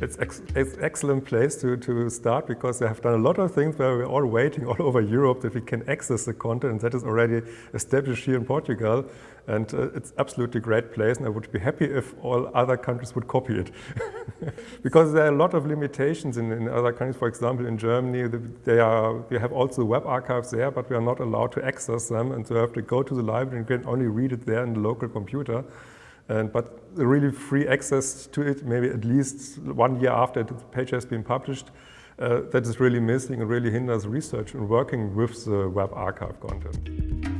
it's, ex it's excellent place to, to start because they have done a lot of things where we're all waiting all over Europe that we can access the content that is already established here in Portugal. And uh, it's absolutely great place and I would be happy if all other countries would copy it. because there are a lot of limitations in, in other countries. For example, in Germany, they are, we have also web archives there, but we are not allowed to access them and so you have to go to the library and can only read it there in the local computer. And, but really free access to it, maybe at least one year after the page has been published, uh, that is really missing and really hinders research and working with the web archive content.